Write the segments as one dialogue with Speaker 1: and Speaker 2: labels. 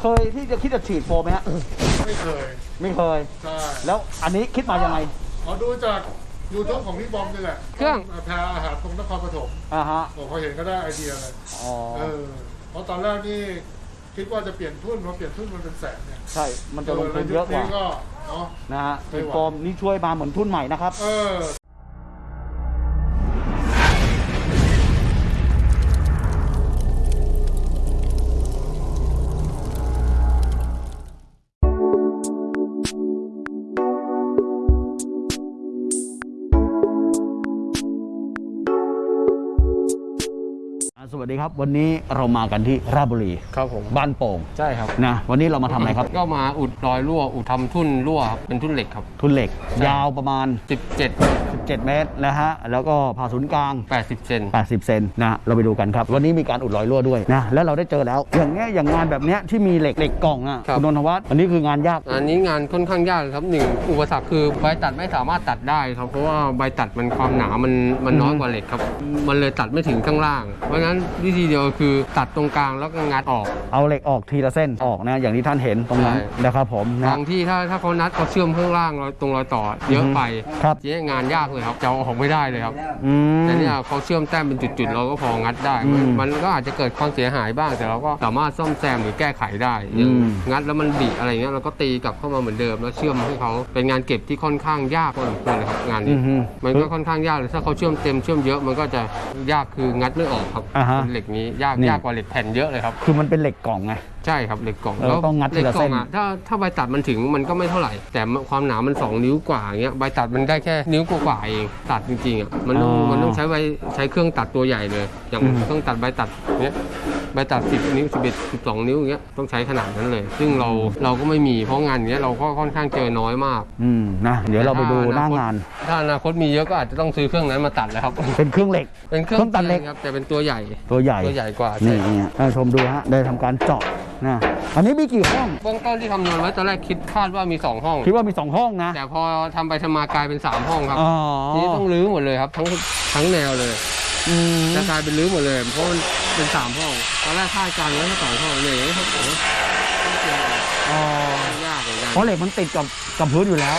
Speaker 1: เคยที่จะคิดจะฉีดโฟมไหมฮะ
Speaker 2: ไม่เคย
Speaker 1: ไม่เคย
Speaker 2: ใช่
Speaker 1: แล้วอันนี้คิดมายังไง
Speaker 2: ขอดูจากยูทูบของพี่บอมนี่แหละ
Speaker 3: เครื่อง
Speaker 2: แพรอาหารตรงนครปฐม
Speaker 1: อ่าฮะ
Speaker 2: ผมพอเห็นก็ได้ไอเดียเลย
Speaker 1: อ๋อ
Speaker 2: เออเพราะตอนแรกนี่คิดว่าจะเปลี่ยนทุ่นพอเปลี่ยนทุ่นมันเป็นแสนเนี่ย
Speaker 1: ใช่ มันจะลงทุนเยอะกว่า
Speaker 2: ก็เนาะ
Speaker 1: นะฮะ
Speaker 2: ไม่
Speaker 1: ฉีด
Speaker 2: ไหว
Speaker 1: โฟมนี่ช่วยมาเหมือนทุนใหม่นะครับ
Speaker 2: เออ
Speaker 1: ดีครับ วันนี้เรามากันที่ราชบุรี
Speaker 3: ครับผม
Speaker 1: บ้านโป่ง
Speaker 3: ใช่ครับ
Speaker 1: นะวันนี้เรามาทำอะไรครับ
Speaker 3: ก็มาอุดรอยรั่วอุดทำทุ่นรั่วครับเป็นทุ่นเหล็กครับ
Speaker 1: ทุนเหล็ก
Speaker 3: ใช่
Speaker 1: ยาวประมาณ
Speaker 3: 17
Speaker 1: 17 เมตรนะฮะแล้วก็ผ่าศูนย์กลาง
Speaker 3: 80เซน
Speaker 1: 80 เซนนะเราไปดูกันครับ วันนี้มีการอุดรอยรั่วด้วยนะแล้วเราได้เจอแล้ว อย่างเงี้ยอย่างงานแบบเนี้ยที่มีเหล็กเหล็กกล่องอะ
Speaker 3: ครับ
Speaker 1: คุณนนทวัฒน์อันนี้คืองานยาก
Speaker 3: อันนี้งานค่อนข้างยากเลยครับหนึ่งอุปสรรคคือใบตัดไม่สามารถตัดได้ครับเพราะว่าใบตัดมันความหนามันมันน้อยกว่าเหล็กครับ มันเลยตัดไม่ถึงข้างล่าง เพราะฉะนั้นวิธีเดียวคือตัดตรงกลางแล้วก็งัดออก
Speaker 1: เอาเหล็กออกทีละเส้นออกนะอย่างที่ท่านเห็นตรงนั้น
Speaker 3: ใช่
Speaker 1: นะครับผมนะ
Speaker 3: บางที่ถ้าถ้าเขานัดเขาเชื่อมข้างล่างรอยตรงรอยต่อเยอะไป
Speaker 1: ครับ
Speaker 3: เจ๊งานยากเลยครับจะเอาออกไม่ได้เลยครับ
Speaker 1: อืม
Speaker 3: แต่เนี่ยเขาเชื่อมแต้มเป็นจุดๆ เราก็พองัดได้
Speaker 1: อืม
Speaker 3: มันก็อาจจะเกิดความเสียหายบ้าง แต่เราก็สามารถซ่อมแซมหรือแก้ไขได้
Speaker 1: อืม
Speaker 3: อย่างงัดแล้วมันบิอะไรเงี้ยเราก็ตีกลับเข้ามาเหมือนเดิม แล้วเชื่อมให้เขาเป็นงานเก็บที่ค่อนข้างยากพอสมควรเลยครับงาน
Speaker 1: อื
Speaker 3: นี้
Speaker 1: มฮึ
Speaker 3: มันก็ค่อนข้างยากเลยถ้าเขาเชื่อมเต็มเชื่อมเยอะมันก็จะยากคืองัดไม่ออกครับ
Speaker 1: อ่าฮะ
Speaker 3: เป็นเหล็กนี้ยาก
Speaker 1: นี่
Speaker 3: ยากกว่าเหล็กแผ่นเยอะเลยครับ
Speaker 1: คือมันเป็นเหล็กกล่องไง
Speaker 3: ใช่ครับเหล็กกล่อง
Speaker 1: เออต้องงัดที
Speaker 3: เหล็ก
Speaker 1: ละ
Speaker 3: กล่
Speaker 1: เส้
Speaker 3: อง
Speaker 1: น
Speaker 3: อะถ้าถ้าใบตัดมันถึงมันก็ไม่เท่าไหร่ แต่ความหนามัน 2 นิ้วกว่าอย่างเงี้ยใบตัดมันได้แค่นิ้วกว่าๆเองตัดจริงๆอะมันต้อง
Speaker 1: อ๋อ
Speaker 3: มันต้องใช้ใบใช้เครื่องตัดตัวใหญ่เลย อย่าง
Speaker 1: อืม
Speaker 3: เครื่องตัดใบตัดเนี้ยใบตัด 10 นิ้ว 11 12 นิ้วอย่างเงี้ยต้องใช้ขนาดนั้นเลย ซึ่งเราเราก็ไม่มีเพราะงานเนี้ยเราก็ค่อนข้างเจอน้อยมาก
Speaker 1: อืมนะเดี๋ยวเราไปดูหน้างาน
Speaker 3: ถ้าอนาคตมีเยอะก็อาจจะต้องซื้อเครื่องนั้นมาตัดแล้วครับ
Speaker 1: เป็นเครื่องเหล็ก
Speaker 3: เป็นเครื่
Speaker 1: เครื่องตัดเหล็ก
Speaker 3: ครับแต่เป็นตัวใหญ่
Speaker 1: ตัวใหญ่
Speaker 3: ตัวใหญ่กว่า
Speaker 1: นี่
Speaker 3: ใช่
Speaker 1: ท่านผู้ชมดูฮะได้ทำการเจาะนะอันนี้มีกี่ห้อง
Speaker 3: เบื้องต้นที่คำนวณไว้ตอนแรกคิดคาดว่ามี 2 ห้อง
Speaker 1: คิดว่ามีสองห้องนะ
Speaker 3: แต่พอทำไปทำมากลายเป็น 3 ห้องครับ
Speaker 1: อ๋อ
Speaker 3: ทีนี้ต้องรื้อหมดเลยครับ ทั้งทั้งแนวเลย
Speaker 1: อืม
Speaker 3: จะกลายเป็นรื้อหมดเลย เพราะมันเป็น 3 ห้องตอนแรกคาดการณ์ไว้แค่สองห้องเนี่ยอย่างนี้ครับผม
Speaker 1: อ๋อยา
Speaker 3: กเหมือนกัน
Speaker 1: เพราะเหล็กมันติดกับกับพื้นอยู่แล้ว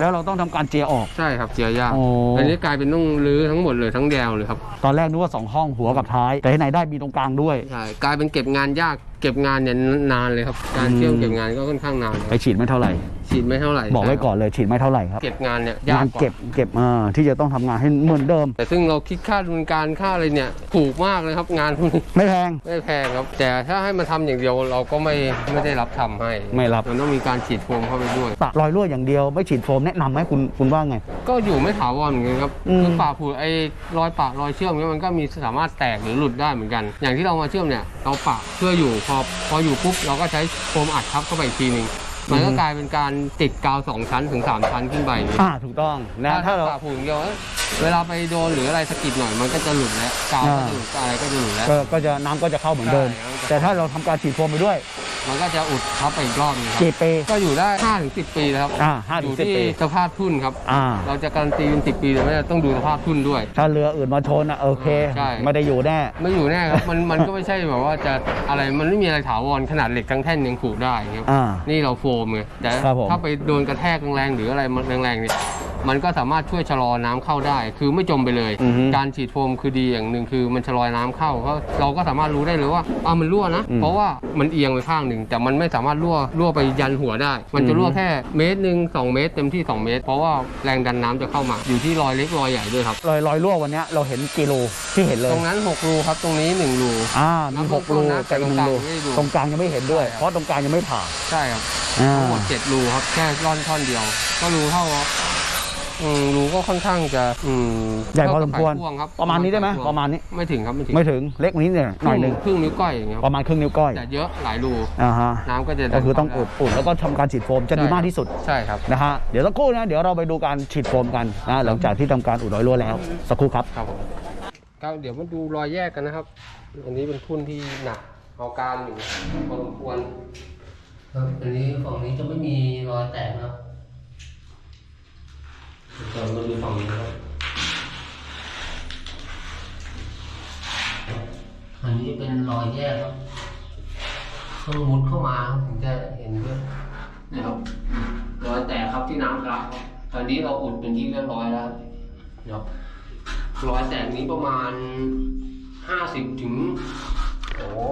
Speaker 1: แล้วเราต้องทำการเจียออก
Speaker 3: ใช่ครับเจียยาก
Speaker 1: โอ้
Speaker 3: อันนี้กลายเป็นต้องรื้อทั้งหมดเลยทั้งแนวเลยครับ
Speaker 1: ตอนแรกนึกว่าสองห้องหัวกับท้าย แต่ที่ไหนได้มีตรงกลางด้วย
Speaker 3: ใช่กลายเป็นเก็บงานยาก เก็บงานเนี่ยนานเลยครับ การ
Speaker 1: อืม
Speaker 3: เชื่อมเก็บงานก็ค่อนข้างนาน
Speaker 1: ไปฉีดไม่เท่าไหร่
Speaker 3: ฉีดไม่เท่าไหร่
Speaker 1: บอกไว้ก่อนเลยฉีดไม่เท่าไหร่ครับ
Speaker 3: เก็บงานเนี่ยยางา
Speaker 1: กน
Speaker 3: กว่า
Speaker 1: เก็บเก็บอ่าที่จะต้องทำงานให้เหมือนเดิม
Speaker 3: แต่ซึ่งเราคิดค่าดำเนินการค่าอะไรเนี่ยถูกมากเลยครับงานพวกนี้
Speaker 1: ไม่แพง
Speaker 3: ไม่แพงครับ แต่ถ้าให้มาทำอย่างเดียวเราก็ไม่ไม่ได้รับทำให้
Speaker 1: ไม่รับ
Speaker 3: มันต้องมีการฉีดโฟมเข้าไปด้วย
Speaker 1: ปะรอยรั่วอย่างเดียวไม่ฉีดโฟมแนะนำไหมคุณคุณว่าไง
Speaker 3: ก็อยู่ไม่ถาวรเหมือนกันครับ
Speaker 1: อืม
Speaker 3: คือป่าผุไอ้รอยปะรอยเชื่อมเนี่ยมันก็มีสามารถแตกหรือหลุดได้เหมือนกัน อย่างที่เรามาเชื่อมเนี่ยเราปะเพื่ออยู่พอพออยู่ปุ๊บเราก็ใช้โฟมอัดทับเข้าไปอีกทีหนึ่ง มันก็กลายเป็นการติดกาวสองชั้นถึงสามชั้นขึ้นไปอย่างนี้
Speaker 1: อ่าถูกต้องนะถ้าเรา
Speaker 3: ป่าผุอย่างเดียวเอ้ยเวลาไปโดนหรืออะไรสะกิดหน่อยมันก็จะหลุดแล้วกาวก็จะหลุดอะไรก็จะหลุดแล้ว
Speaker 1: ก็ก็จะน้ำก็จะเข้าเหมือนเดิม
Speaker 3: ใช่
Speaker 1: แต่ถ้าเราทำการฉีดโฟมไปด้วย
Speaker 3: มันก็จะอุดทับไปอีกรอบหนึงครับ
Speaker 1: กี่ปี
Speaker 3: ก็อยู่ได้5ถึง10ปีแล้วครับ
Speaker 1: อ่าห้า
Speaker 3: อ
Speaker 1: ถึง
Speaker 3: ยู่
Speaker 1: สิบ
Speaker 3: ที่
Speaker 1: ปี
Speaker 3: สภาพทุ่นครับ
Speaker 1: อ่า
Speaker 3: เราจะการันตีเป็น10ปีแต่ไม่ได้ต้องดูสภาพทุ่นด้วย
Speaker 1: ถ้าเรืออื่นมาชนอะโอเค
Speaker 3: ใช่
Speaker 1: ไม่ได้อยู่แน่
Speaker 3: ไม่อยู่แน่ครับมันมันก็ไม่ใช่แบบว่าจะอะไรมันไม่มีอะไรถาวรขนาดเหล็กทั้งแท่นยังขูดได้ครับ
Speaker 1: อ่า
Speaker 3: นี่เราโฟมไงแต่
Speaker 1: ครับผม
Speaker 3: ถ้าไปโดนกระแทกแรงๆหรืออะไรมันแรงๆเนี่ย มันก็สามารถช่วยชะลอน้ำเข้าได้ คือไม่จมไปเลย
Speaker 1: อือฮึ
Speaker 3: การฉีดโฟมคือดีอย่างหนึ่งคือมันชะลอน้ำเข้าเพราะเราก็สามารถรู้ได้เลยว่าอ่ามันรั่วนะ
Speaker 1: อืม
Speaker 3: เพราะว่ามันเอียงไปข้างหนึ่งแต่มันไม่สามารถรั่วรั่วไปยันหัวได้ มันจะรั่ว
Speaker 1: อือฮึ
Speaker 3: แค่เมตรหนึ่งสองเมตร เต็มที่สองเมตร เพราะว่าแรงดันน้ำจะเข้ามา อยู่ที่รอยเล็กรอยใหญ่ด้วยครับ
Speaker 1: รอยรอยรั่ววันเนี้ยเราเห็นกิโลที่เห็นเลย
Speaker 3: ตรงนั้นหกรูครับตรงนี้หนึ่งรู
Speaker 1: อ่ามี
Speaker 3: น้ำ
Speaker 1: หกรู
Speaker 3: นะ
Speaker 1: แต่อีกหนึ่งรู
Speaker 3: แต่
Speaker 1: ต
Speaker 3: ต
Speaker 1: ร
Speaker 3: รงง
Speaker 1: ก
Speaker 3: ก
Speaker 1: ลา
Speaker 3: ลางง
Speaker 1: ยังไม่เห็นด้วย
Speaker 3: ใช่ครับ
Speaker 1: เพราะตรงกลางยังไม่ผ่า
Speaker 3: ใช่ครับ
Speaker 1: อ่า
Speaker 3: ทั้งหมดเจ็ดรูครับแค่ร่อนท่อนเดียว ก็รูเท่าอืม รูก็ค่อนข้างจะอืม
Speaker 1: ใหญ่พอสมควร
Speaker 3: เท่ากับไขควงครับ
Speaker 1: ประมาณนี้ได้ไหม
Speaker 3: ขควง
Speaker 1: ประมาณนี้
Speaker 3: ไม่ถึงครับไม่ถึง
Speaker 1: ไม่ถึงเล็กกว่านี้เนี่ยหน่อยหนึ่ง
Speaker 3: ครึ่งนิ้วก้อยอย่างเงี้ยค
Speaker 1: ป
Speaker 3: รับ
Speaker 1: ระมาณครึ่งนิ้วก้อย
Speaker 3: แต่เยอะหลายรู
Speaker 1: อ่าฮะ
Speaker 3: น้ำก็จะ
Speaker 1: ก็คือต้อง
Speaker 3: เข้า
Speaker 1: อุด
Speaker 3: ได้
Speaker 1: อุดแล้วก็ทำการฉีดโฟมจะดี
Speaker 3: ใช่
Speaker 1: มากที่สุด
Speaker 3: ใช่ครับ
Speaker 1: นะฮะเดี๋ยวสักครู่นะเดี๋ยวเราไปดูการฉีดโฟมกันนะหลังจากที่ทำการอุดรอยรั่วแล้วสักครู่ครับ
Speaker 3: ครับผมก็เดี๋ยวมาดูรอยแยกกันนะครับ อันนี้เป็นทุ่นที่หนักเอาการอยู่พอสมควรครับอันนี้ฝั่งนี้จะไม่มีรอยแตกนะครับ เดี๋ยวเรามาดูฝั่งนี้นะครับอันนี้เป็นรอยแยกครับต้องมุดเข้ามาครับถึงจะเห็นด้วยนะครับรอยแตกครับที่น้ำครับตอนนี้เราอุดเป็นที่เรียบร้อยแล้วนะครับรอยแตกนี้ประมาณห้าสิบถึงโอ้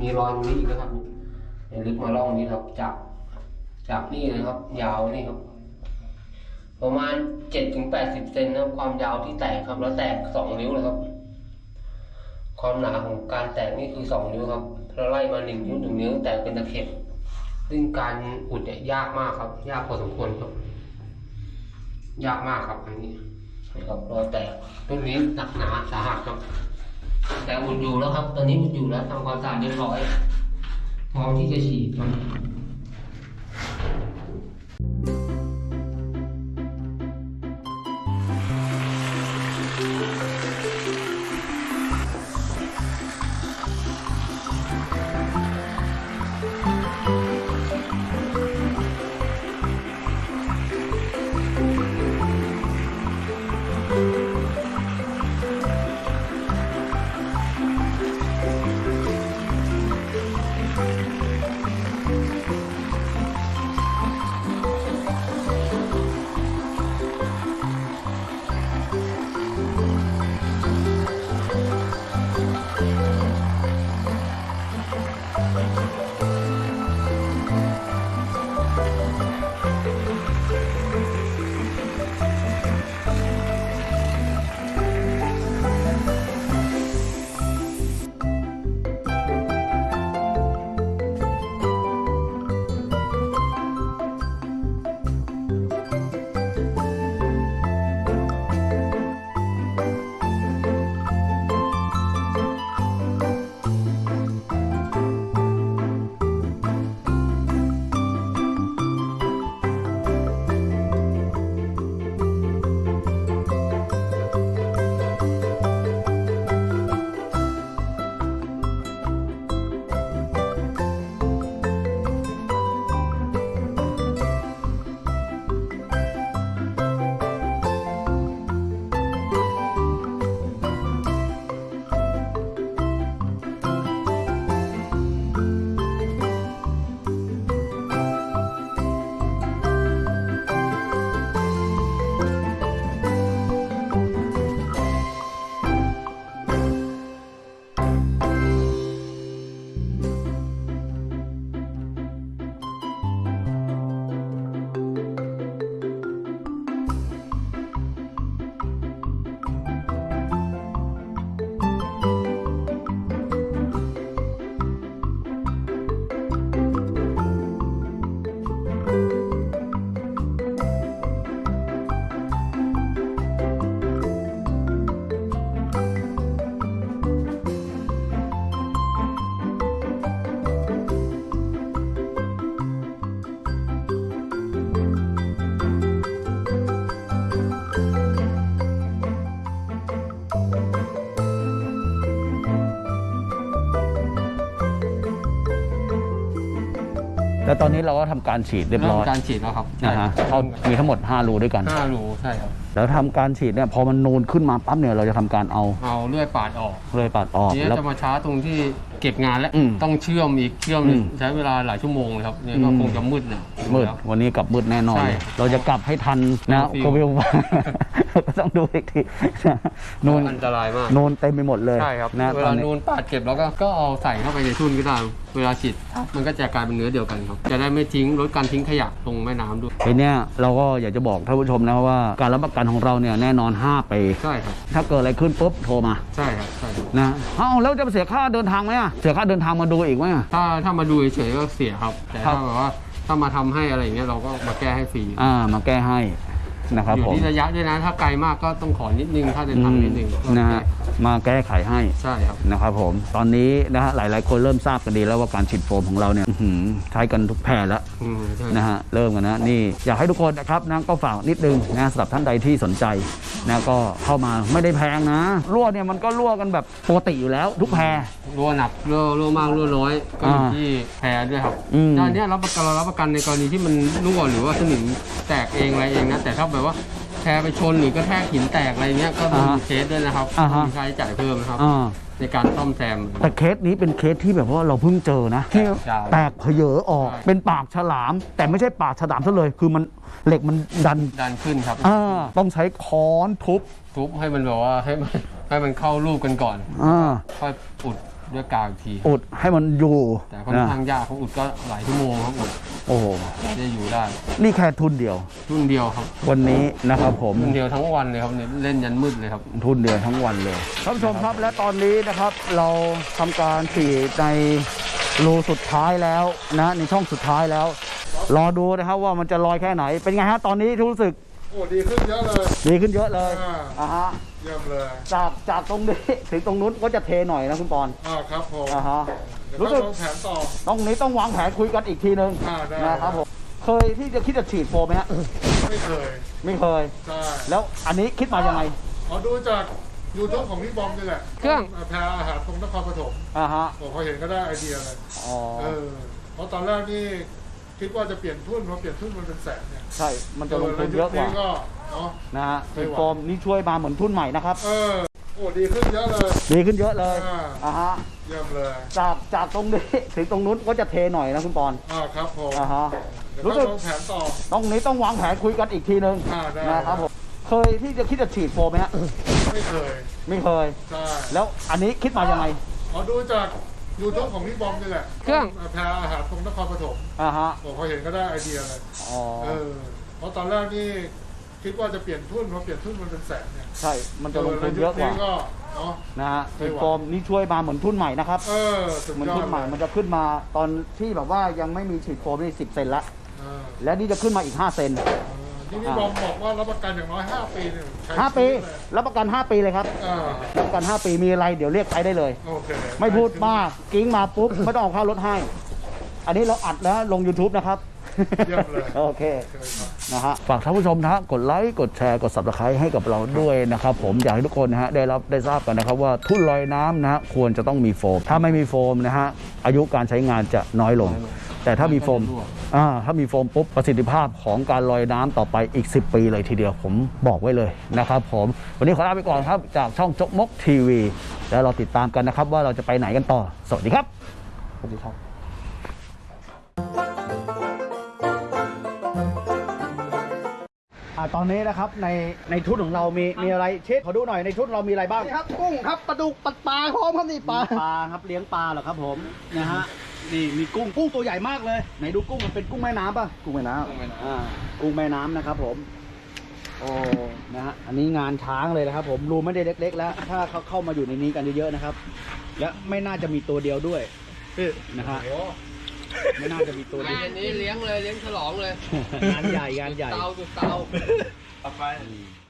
Speaker 3: มีรอยตรงนี้อีกนะครับเดี๋ยวลึกมาล่องนี้ครับจาก จากนี่นะครับ ยาวนี่ครับ ประมาณเจ็ดถึงแปดสิบเซนนะครับความยาวที่แตกครับ แล้วแตกสองนิ้วเลยครับ ความหนาของการแตกนี่คือสองนิ้วครับเราไล่มาหนึ่งนิ้วหนึ่งนิ้วแตกเป็นตะเข็บซึ่งการอุดเนี่ยยากมากครับ ยากพอสมควรครับ ยากมากครับอันนี้นะครับรอยแตกต้นนี้หนักหนาสาหัสครับ แต่อุดอยู่แล้วครับ ตอนนี้อุดอยู่แล้วทำความสะอาดเรียบร้อยพร้อมที่จะฉีดครับ
Speaker 1: แล้วตอนนี้เราก็ทำการฉีดเรียบร้อย
Speaker 3: การฉีดแล้วครับ
Speaker 1: นะฮะเขามีทั้งหมด 5 รูด้วยกัน
Speaker 3: ห้ารูใช่ครับ
Speaker 1: แล้วทำการฉีดเนี่ยพอมันนูนขึ้นมาปั๊บเนี่ยเราจะทำการเอา
Speaker 3: เอาเลื่อยปาดออก
Speaker 1: เลยปัดออก
Speaker 3: ทีนี้
Speaker 1: แล้ว
Speaker 3: จะมาช้าตรงที่ เก็บงานแล้ว
Speaker 1: อืม
Speaker 3: ต้องเชื่อมอีกเชื่อมหนึ่ง
Speaker 1: อืม
Speaker 3: ใช้เวลาหลายชั่วโมงเลยครับเนี่ยก็
Speaker 1: อืม
Speaker 3: คงจะมืดนะ
Speaker 1: มืด
Speaker 3: แล้ว
Speaker 1: วันนี้กลับมืดแน่นอน
Speaker 3: ใช่
Speaker 1: เลยเราจะกลับให้ทันนะ
Speaker 3: ฟิว
Speaker 1: โควิดก็ต้องดูอีกทีนะนูน
Speaker 3: อันตรายมาก
Speaker 1: นูนเต็มไปหมดเลย
Speaker 3: ใช่ครับ
Speaker 1: นะ
Speaker 3: เว
Speaker 1: ตอ
Speaker 3: ลาน
Speaker 1: นี้
Speaker 3: นูนปาดเก็บแล้วก็ก็เอาใส่เข้าไปในทุ่นก็ได้เวลาฉีดมันก็จะกลายเป็นเนื้อเดียวกันครับ จะได้ไม่ทิ้งลดการทิ้งขยะลงแม่น้ำด้วย
Speaker 1: ทีเนี้ยเราก็อยากจะบอกท่านผู้ชมนะว่าการรับประกันของเราเนี่ยแน่นอน5ปี
Speaker 3: ใช่ครับ
Speaker 1: ถ้าเกิดอะไรขึ้นปุ๊บโทรมา
Speaker 3: ใช่ครับใช่ครับ
Speaker 1: นะเอ้าแล้วจะเสียค่าเดินทางไหมอะเสียค่าเดินทางมาดูอีกไหมอะ
Speaker 3: ถ้าถ้ามาดูเฉยๆก็เสียครับ แต่
Speaker 1: ครั
Speaker 3: ถ้า
Speaker 1: บ
Speaker 3: แบบว่าถ้ามาทำให้อะไรอย่างเงี้ยเราก็มาแก้ให้ฟรี
Speaker 1: อ่ามาแก้ให้ นะครับ
Speaker 3: อยู่
Speaker 1: ผม
Speaker 3: ที่ระยะด้วยนะถ้าไกลมากก็ต้องขอนิดนึงถ้าเดินทางนิดนึง
Speaker 1: อืมนะฮะมาแก้ไขให้
Speaker 3: ใช่ครับ
Speaker 1: นะครับผมตอนนี้นะฮะหลาย ๆ คนเริ่มทราบกันดีแล้วว่าการฉีดโฟมของเราเนี่ยอื้อหือใช้กันทุกแพร่แล้ว
Speaker 3: อืมใช่
Speaker 1: นะฮะเริ่มกันนะนี่อยากให้ทุกคนนะครับนะก็ฝากนิดนึงนะสำหรับท่านใดที่สนใจนะก็เข้ามาไม่ได้แพงนะรั่วเนี่ยมันก็รั่วกันแบบปกติอยู่แล้ว ทุกแพร
Speaker 3: รั่วหนักรั่วรั่วมากรั่วน้อยก็อยู่
Speaker 1: อ่า
Speaker 3: ที่แพรด้วยครับ
Speaker 1: อืม
Speaker 3: ด้านเนี้ยรับประกันเรารับประกันในกรณีที่มันรั่วหรือว่าสนิมแตกเองอะไรเองนะแต่ถ้าแบบว่าแพรไปชนหรือกระแทกหินแตกอะไรเงี้ยก็มี
Speaker 1: อ่าฮะ
Speaker 3: เคสด้วยนะครับ
Speaker 1: อ่าฮะ
Speaker 3: มีค่าใช้จ่ายเพิ่มนะครับ
Speaker 1: อ่า
Speaker 3: ในการซ่อมแซม
Speaker 1: แต่เคสนี้เป็นเคสที่แบบว่าเราเพิ่งเจอนะที่
Speaker 3: ใช่
Speaker 1: แตกเผยอออก
Speaker 3: ใช่
Speaker 1: เป็นปากฉลาม แต่ไม่ใช่ปากฉลามซะเลย คือมันเหล็กมันดัน
Speaker 3: ดันขึ้นครับ
Speaker 1: อ่าต้องใช้ค้อนทุบ
Speaker 3: ทุบให้มันแบบว่าให้มันให้มันเข้ารูปกันก่อน
Speaker 1: อ่า
Speaker 3: ค่อยอุด ด้วยกาวอีกที
Speaker 1: อุดให้มันอยู่
Speaker 3: แต่ค่อน
Speaker 1: นะ
Speaker 3: ข้างยากเขาอุดก็หลายชั่วโมงครับอุด
Speaker 1: โอ้โห
Speaker 3: จะอยู่ได้
Speaker 1: นี่แค่ทุนเดียว
Speaker 3: รุ่นเดียวครับ
Speaker 1: วันนี้นะครับผม
Speaker 3: รุ่นเดียวทั้งวันเลยครับเนี่ยเล่นยันมืดเลยครับ
Speaker 1: ทุนเดียวทั้งวันเลยท่านผู้ชมครับและตอนนี้นะครับ เราทำการฉีดในรูสุดท้ายแล้วนะในช่องสุดท้ายแล้ว รอดูนะครับว่ามันจะลอยแค่ไหนเป็นไงฮะตอนนี้รู้สึก
Speaker 2: โอ้ดีขึ้นเยอะเลย
Speaker 1: ดีขึ้นเยอะเลย
Speaker 2: อ่า
Speaker 1: อ่าฮะ
Speaker 2: เยี่ยมเลย
Speaker 1: จากจากตรงนี้ถึงตรงนู้นก็จะเทหน่อยนะคุณปอน
Speaker 2: อ่าครับผม
Speaker 1: อ่าฮะ
Speaker 2: เดี๋ยว
Speaker 1: รู้
Speaker 2: ก็
Speaker 1: สึก
Speaker 2: ลงแผนต่อ
Speaker 1: ตรงนี้ต้องวางแผนคุยกันอีกทีนึง
Speaker 2: อ่าได้
Speaker 1: นะครับผมเคยที่จะคิดจะฉีดโฟมไหมฮะ
Speaker 2: ไม่เคย
Speaker 1: ไม่เคย
Speaker 2: ใช่
Speaker 1: แล้วอันนี้คิดมายังไง
Speaker 2: ขอดูจากยูทูบของพี่บอมนี่แหละ
Speaker 3: เครื่อง
Speaker 2: แพรอาหารตรงนครปฐม
Speaker 1: อ่าฮะ
Speaker 2: ผมพอเห็นก็ได้ไอเดียเลย
Speaker 1: อ๋อ
Speaker 2: เออเพราะตอนแรกนี่ คิดว่าจะเปลี่ยนทุ่นพอเปลี่ยนทุ่นมันเป็นแสนเนี่ย
Speaker 1: ใช่ มันจะลงทุนเยอะกว่า
Speaker 2: ก็เนาะ
Speaker 1: นะฮะ
Speaker 2: ไม่
Speaker 1: ฉีด
Speaker 2: ไหว
Speaker 1: โฟมนี่ช่วยมาเหมือนทุนใหม่นะครับ
Speaker 2: เออโอ้ดีขึ้นเยอะเลย
Speaker 1: ดีขึ้นเยอะเลย
Speaker 2: อ่า
Speaker 1: อ่าฮะ
Speaker 2: เยี่ยมเลย
Speaker 1: จากจากตรงนี้ถึงตรงนู้นก็จะเทหน่อยนะคุณปอน
Speaker 2: อ่าครับผม
Speaker 1: อ่าฮะ
Speaker 2: เดี๋ยว
Speaker 1: รู้
Speaker 2: ก็
Speaker 1: สึก
Speaker 2: ลงแผนต่อ
Speaker 1: ตรงนี้ต้องวางแผนคุยกันอีกทีนึง
Speaker 2: อ่าได้
Speaker 1: นะครับผมเคยที่จะคิดจะฉีดโฟมไหมฮะ
Speaker 2: ไม่เคย
Speaker 1: ไม่เคย
Speaker 2: ใช่
Speaker 1: แล้วอันนี้คิดมายังไง
Speaker 2: ขอดูจาก ยูทูบของพี่บอมนี่แหละ
Speaker 3: เครื่อง
Speaker 2: แพรอาหารตรงนครปฐม
Speaker 1: อ่าฮะ
Speaker 2: ผมพอเห็นก็ได้ไอเดียเลย
Speaker 1: อ๋อ
Speaker 2: เออเพราะตอนแรกนี่คิดว่าจะเปลี่ยนทุ่นพอเปลี่ยนทุ่นมันเป็นแสนเนี่ย
Speaker 1: ใช่ มันจะลงทุนเยอะกว่า
Speaker 2: ก็เนาะ
Speaker 1: นะฮะ
Speaker 2: ไม่
Speaker 1: ฉีด
Speaker 2: ไหว
Speaker 1: โฟมนี่ช่วยมาเหมือนทุนใหม่นะครับ
Speaker 2: เออสุด
Speaker 1: เหมือน
Speaker 2: ยอ
Speaker 1: ทุ
Speaker 2: ด
Speaker 1: นใหม่
Speaker 2: เลย
Speaker 1: มันจะขึ้นมาตอนที่แบบว่ายังไม่มีฉีดโฟมนี่สิบเซนละ
Speaker 2: เออ
Speaker 1: และนี่จะขึ้นมาอีก5เซน
Speaker 2: เออ ที่พี่บอมบอกว่ารับประกันอย่างน้อย5ปีเนี่ยใช้
Speaker 1: 5ปี
Speaker 2: ชีวิตเลย
Speaker 1: รับประกัน 5 ปีเลยครับ
Speaker 2: อ่า
Speaker 1: รับประกัน 5 ปีมีอะไรเดี๋ยวเรียกใช้ได้เลย
Speaker 2: โอเค
Speaker 1: ไม่พูดมากกิ้งมาปุ๊บ ไม่ต้องออกค่ารถให้ อันนี้เราอัดแล้วลง YouTube นะครับ
Speaker 2: เยี่ยมเลย
Speaker 1: โอเค
Speaker 2: โอเคครับ
Speaker 1: นะฮะฝากท่านผู้ชมนะฮะกดไลค์ กดแชร์ กด subscribe ให้กับเราด้วยนะครับผมอยากให้ทุกคนนะฮะได้รับได้ทราบกันนะครับว่าทุ่นลอยน้ำนะฮะควรจะต้องมีโฟม ถ้าไม่มีโฟมนะฮะอายุการใช้งานจะน้อยลง แต่ถ้ามีโฟม
Speaker 3: มันก็จะรั่ว
Speaker 1: อ่าถ้ามีโฟมปุ๊บประสิทธิภาพของการลอยน้ำต่อไปอีก 10 ปีเลยทีเดียวผมบอกไว้เลยนะครับผมวันนี้ขอลาไปก่อนครับจากช่องจกมกทีวี แล้วเราติดตามกันนะครับ ว่าเราจะไปไหนกันต่อ สวัสดีครับสวัสดีครับอ่าตอนนี้นะครับในในชุดของเรามีมีอะไรเช็ดขอดูหน่อยในชุดเรามีอะไรบ้าง
Speaker 4: นี่ครับกุ้งครับปลาดุกปลาปลาพร้อมครับนี่ปลา
Speaker 1: ปลาครับเลี้ยงปลาเหรอครับผมนะฮะ นี่มีกุ้งกุ้งตัวใหญ่มากเลยไหนดูกุ้งมันเป็นกุ้งแม่น้ำป่ะกุ้งแม่น้ำ อ่ากุ้งแม่น้ำนะครับ ผม โอ้นะฮะอันนี้งานช้างเลยนะครับ ผมรูไม่ได้เล็ก ๆ แล้ว ถ้าเขาเข้ามาอยู่ในนี้กันเยอะๆนะครับ และไม่น่าจะมีตัวเดียวด้วยนะฮะไม่น่าจะมีตัวเดียว
Speaker 3: อันนี้เลี้ยงเลยเลี้ยงฉลองเลย
Speaker 1: งานใหญ่งานใหญ่
Speaker 3: เตาจุดเตา
Speaker 4: กดติดตามกดติดตามกดติดตามกดติดตาม